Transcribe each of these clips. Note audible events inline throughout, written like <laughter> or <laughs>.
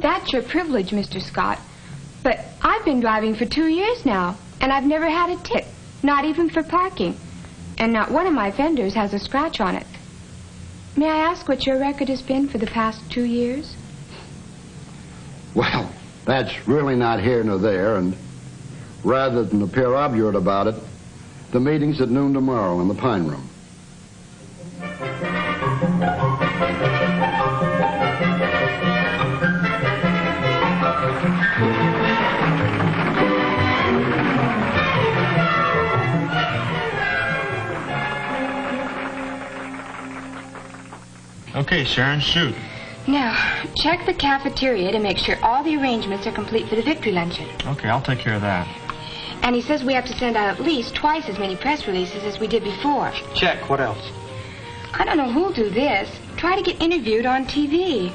That's your privilege, Mr. Scott. But I've been driving for two years now, and I've never had a tip, not even for parking. And not one of my fenders has a scratch on it. May I ask what your record has been for the past two years? Well, that's really not here nor there, and rather than appear obdurate about it, the meeting's at noon tomorrow in the Pine Room. Okay, Sharon, shoot. Now, check the cafeteria to make sure all the arrangements are complete for the victory luncheon. Okay, I'll take care of that. And he says we have to send out at least twice as many press releases as we did before. Check. What else? I don't know who'll do this. Try to get interviewed on TV.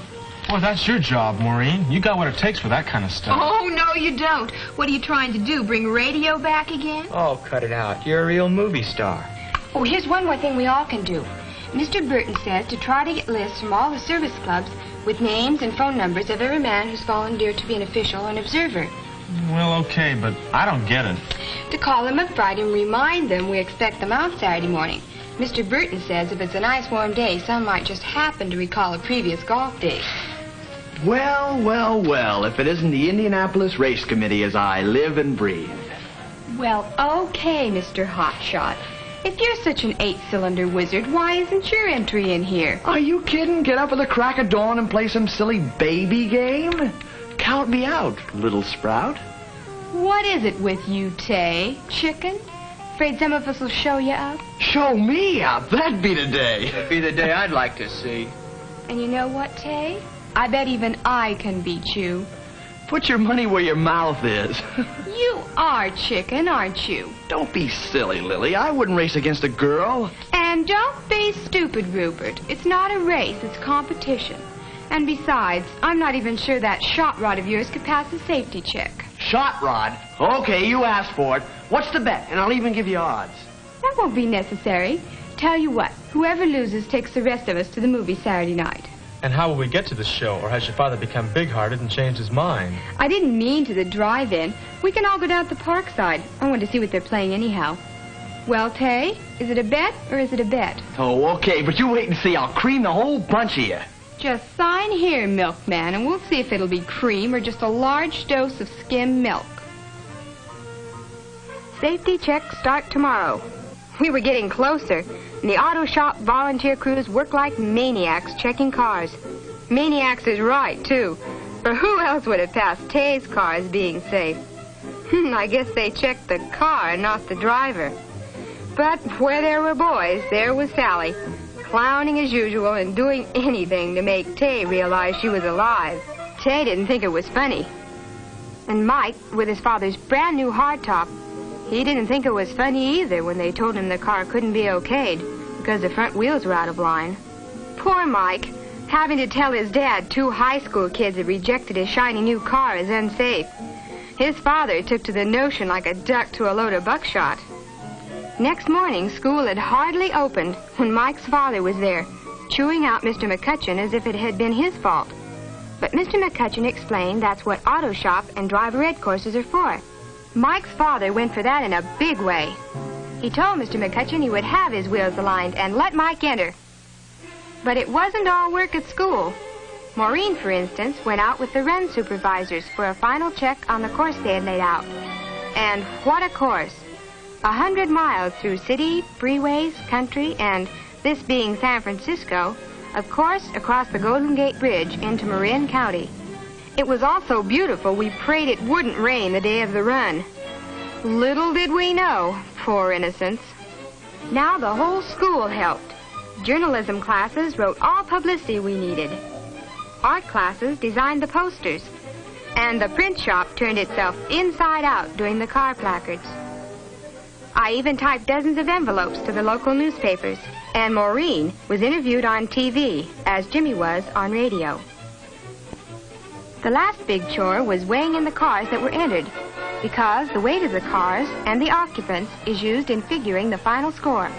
Well, that's your job, Maureen. You got what it takes for that kind of stuff. Oh, no, you don't. What are you trying to do? Bring radio back again? Oh, cut it out. You're a real movie star. Oh, here's one more thing we all can do. Mr. Burton says to try to get lists from all the service clubs with names and phone numbers of every man who's volunteered to be an official or an observer. Well, okay, but I don't get it. To call them up Friday and remind them we expect them out Saturday morning. Mr. Burton says if it's a nice warm day, some might just happen to recall a previous golf day. Well, well, well, if it isn't the Indianapolis Race Committee as I live and breathe. Well, okay, Mr. Hotshot. If you're such an eight-cylinder wizard, why isn't your entry in here? Are you kidding? Get up at the crack of dawn and play some silly baby game? Count me out, little sprout. What is it with you, Tay? Chicken? Afraid some of us will show you up? Show me up. That'd be the day. That'd be the day I'd like to see. And you know what, Tay? I bet even I can beat you. Put your money where your mouth is. <laughs> You are chicken, aren't you? Don't be silly, Lily. I wouldn't race against a girl. And don't be stupid, Rupert. It's not a race, it's competition. And besides, I'm not even sure that shot rod of yours could pass a safety check. Shot rod. Okay, you asked for it. What's the bet? And I'll even give you odds. That won't be necessary. Tell you what, whoever loses takes the rest of us to the movie Saturday night. And how will we get to the show? Or has your father become big-hearted and changed his mind? I didn't mean to the drive-in. We can all go down to the park side. I want to see what they're playing anyhow. Well, Tay, is it a bet or is it a bet? Oh, okay, but you wait and see. I'll cream the whole bunch of you. Just sign here, milkman, and we'll see if it'll be cream or just a large dose of skim milk. Safety checks start tomorrow. We were getting closer, and the auto shop volunteer crews worked like maniacs checking cars. Maniacs is right, too. For who else would have passed Tay's car as being safe? Hmm, I guess they checked the car, not the driver. But where there were boys, there was Sally, clowning as usual and doing anything to make Tay realize she was alive. Tay didn't think it was funny. And Mike, with his father's brand new hardtop, he didn't think it was funny either when they told him the car couldn't be okayed because the front wheels were out of line. Poor Mike, having to tell his dad two high school kids had rejected his shiny new car as unsafe. His father took to the notion like a duck to a load of buckshot. Next morning, school had hardly opened when Mike's father was there, chewing out Mr. McCutcheon as if it had been his fault. But Mr. McCutcheon explained that's what auto shop and driver ed courses are for. Mike's father went for that in a big way. He told Mr. McCutcheon he would have his wheels aligned and let Mike enter. But it wasn't all work at school. Maureen, for instance, went out with the run supervisors for a final check on the course they had laid out. And what a course! A hundred miles through city, freeways, country, and this being San Francisco, of course, across the Golden Gate Bridge into Marin County. It was all so beautiful we prayed it wouldn't rain the day of the run. Little did we know, poor innocents. Now the whole school helped. Journalism classes wrote all publicity we needed. Art classes designed the posters. And the print shop turned itself inside out doing the car placards. I even typed dozens of envelopes to the local newspapers. And Maureen was interviewed on TV, as Jimmy was on radio. The last big chore was weighing in the cars that were entered, because the weight of the cars and the occupants is used in figuring the final score.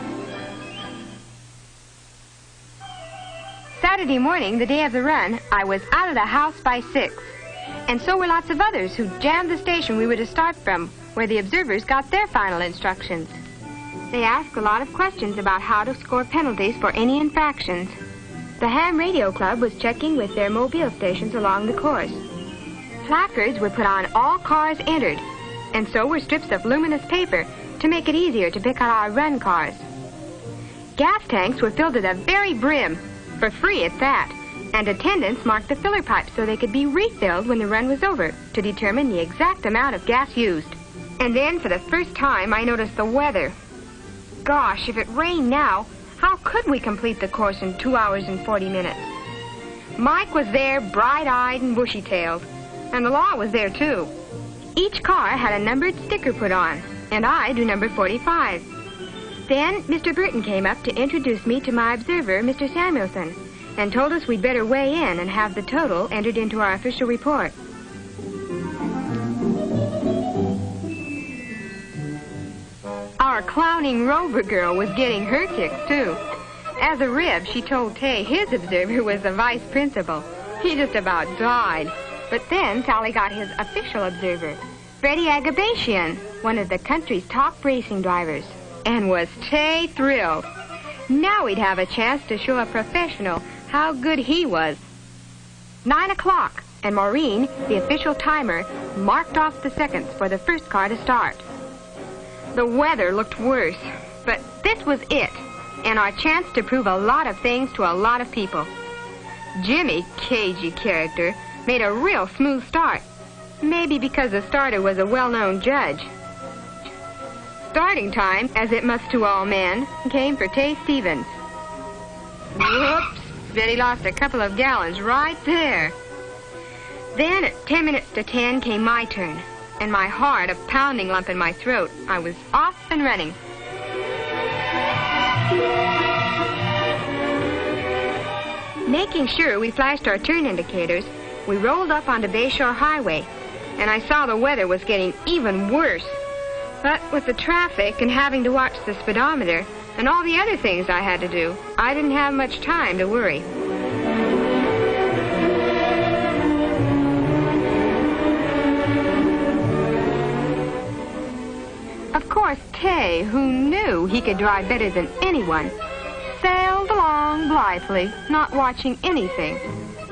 Saturday morning, the day of the run, I was out of the house by six. And so were lots of others who jammed the station we were to start from, where the observers got their final instructions. They asked a lot of questions about how to score penalties for any infractions. The Ham Radio Club was checking with their mobile stations along the course. Placards were put on all cars entered, and so were strips of luminous paper to make it easier to pick out our run cars. Gas tanks were filled to the very brim, for free at that, and attendants marked the filler pipes so they could be refilled when the run was over to determine the exact amount of gas used. And then, for the first time, I noticed the weather. Gosh, if it rained now, how could we complete the course in two hours and 40 minutes? Mike was there, bright-eyed and bushy-tailed, and the law was there, too. Each car had a numbered sticker put on, and I do number 45. Then Mr. Burton came up to introduce me to my observer, Mr. Samuelson, and told us we'd better weigh in and have the total entered into our official report. Our clowning Rover girl was getting her kicks, too. As a rib, she told Tay his observer was the vice principal. He just about died. But then Sally got his official observer, Freddie Agabashian, one of the country's top racing drivers. And was Tay thrilled. Now we'd have a chance to show a professional how good he was. Nine o'clock, and Maureen, the official timer, marked off the seconds for the first car to start. The weather looked worse, but this was it, and our chance to prove a lot of things to a lot of people. Jimmy, cagey character, made a real smooth start. Maybe because the starter was a well-known judge. Starting time, as it must to all men, came for Tay Stevens. Whoops! Betty lost a couple of gallons right there. Then at ten minutes to ten came my turn and my heart a pounding lump in my throat. I was off and running. Making sure we flashed our turn indicators, we rolled up onto Bayshore Highway, and I saw the weather was getting even worse. But with the traffic and having to watch the speedometer and all the other things I had to do, I didn't have much time to worry. Course, Tay, who knew he could drive better than anyone, sailed along blithely, not watching anything,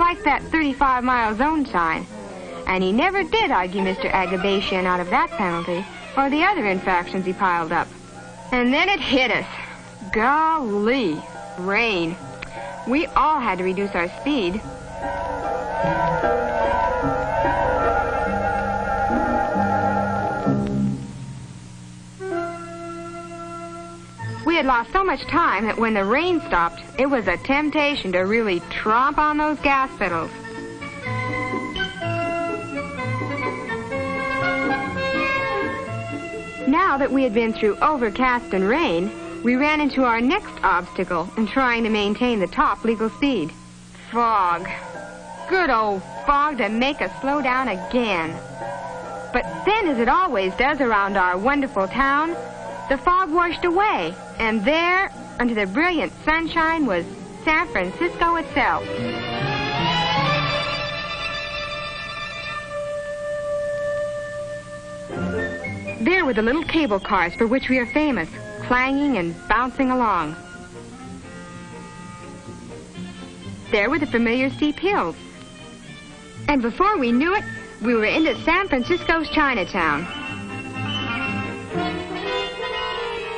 like that 35-mile zone sign. And he never did argue Mr. Agabashian out of that penalty or the other infractions he piled up. And then it hit us. Golly, rain. We all had to reduce our speed. We had lost so much time that when the rain stopped, it was a temptation to really tromp on those gas pedals. Now that we had been through overcast and rain, we ran into our next obstacle in trying to maintain the top legal speed. Fog. Good old fog to make us slow down again. But then, as it always does around our wonderful town, the fog washed away, and there, under the brilliant sunshine, was San Francisco itself. There were the little cable cars for which we are famous, clanging and bouncing along. There were the familiar steep hills. And before we knew it, we were into San Francisco's Chinatown.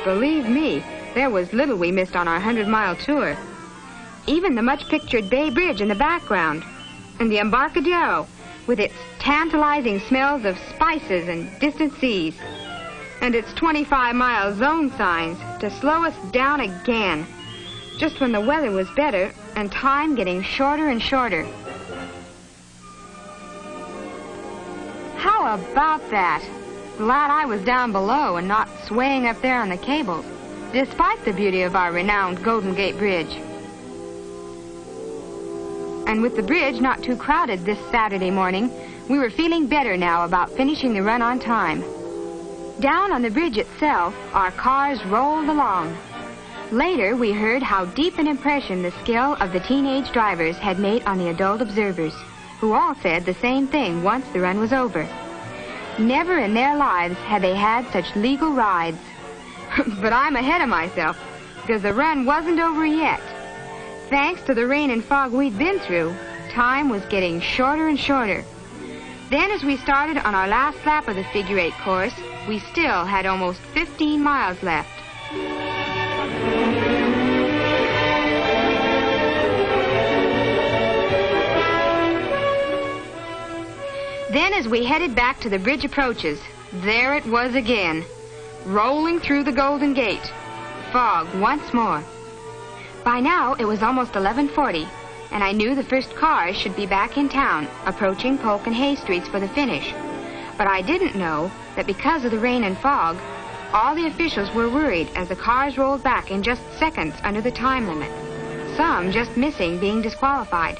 Believe me, there was little we missed on our 100-mile tour. Even the much-pictured Bay Bridge in the background, and the Embarcadero, with its tantalizing smells of spices and distant seas, and its 25-mile zone signs to slow us down again, just when the weather was better and time getting shorter and shorter. How about that? Glad I was down below and not swaying up there on the cables, despite the beauty of our renowned Golden Gate Bridge. And with the bridge not too crowded this Saturday morning, we were feeling better now about finishing the run on time. Down on the bridge itself, our cars rolled along. Later, we heard how deep an impression the skill of the teenage drivers had made on the adult observers. who all said the same thing once the run was over. Never in their lives had they had such legal rides. <laughs> but I'm ahead of myself because the run wasn't over yet. Thanks to the rain and fog we'd been through, time was getting shorter and shorter. Then as we started on our last lap of the figure eight course, we still had almost 15 miles left. Then as we headed back to the bridge approaches, there it was again, rolling through the Golden Gate. Fog once more. By now it was almost 1140, and I knew the first cars should be back in town, approaching Polk and Hayes Streets for the finish. But I didn't know that because of the rain and fog, all the officials were worried as the cars rolled back in just seconds under the time limit. Some just missing being disqualified.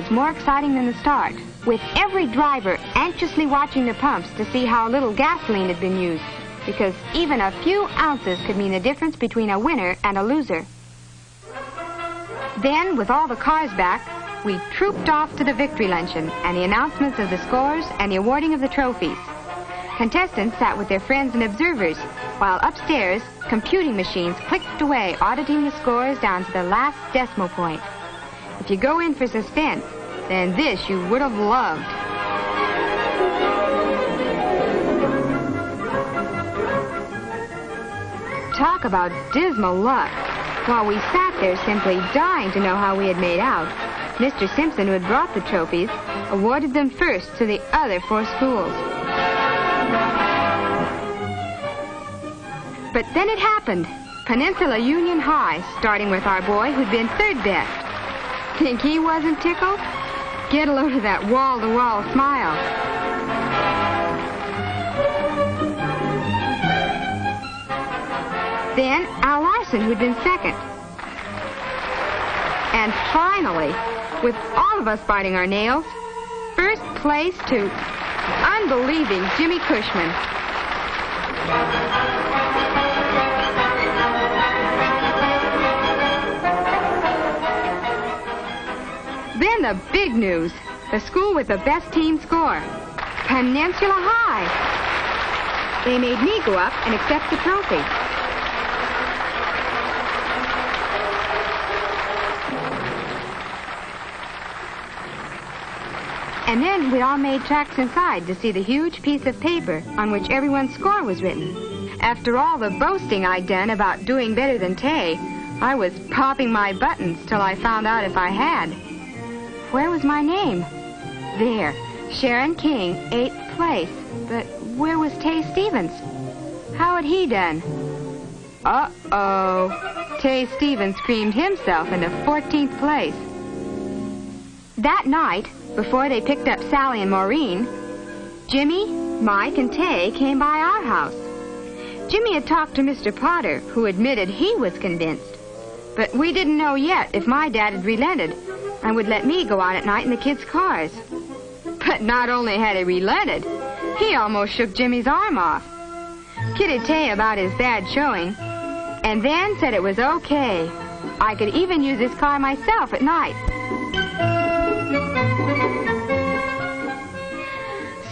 Was more exciting than the start, with every driver anxiously watching the pumps to see how little gasoline had been used, because even a few ounces could mean the difference between a winner and a loser. Then, with all the cars back, we trooped off to the victory luncheon and the announcements of the scores and the awarding of the trophies. Contestants sat with their friends and observers, while upstairs, computing machines clicked away, auditing the scores down to the last decimal point. If you go in for suspense, then this you would have loved. Talk about dismal luck. While we sat there simply dying to know how we had made out, Mr. Simpson, who had brought the trophies, awarded them first to the other four schools. But then it happened. Peninsula Union High, starting with our boy who'd been third best. Think he wasn't tickled? Get a load of that wall-to-wall smile. Then Al Larson, who'd been second. And finally, with all of us biting our nails, first place to unbelieving Jimmy Cushman. Then the big news. The school with the best team score. Peninsula High. They made me go up and accept the trophy. And then we all made tracks inside to see the huge piece of paper on which everyone's score was written. After all the boasting I'd done about doing better than Tay, I was popping my buttons till I found out if I had. Where was my name? There, Sharon King, eighth place. But where was Tay Stevens? How had he done? Uh-oh. Tay Stevens screamed himself into 14th place. That night, before they picked up Sally and Maureen, Jimmy, Mike, and Tay came by our house. Jimmy had talked to Mr. Potter, who admitted he was convinced. But we didn't know yet if my dad had relented and would let me go out at night in the kids' cars. But not only had he relented, he almost shook Jimmy's arm off. Kidded Tay about his bad showing, and then said it was okay. I could even use his car myself at night.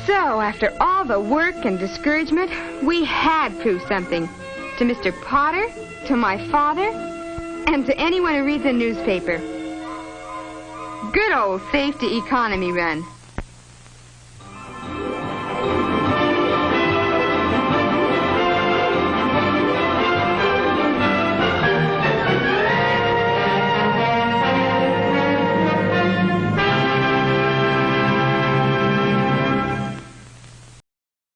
So, after all the work and discouragement, we had proved something. To Mr. Potter, to my father, and to anyone who reads a newspaper. Good old safety economy run.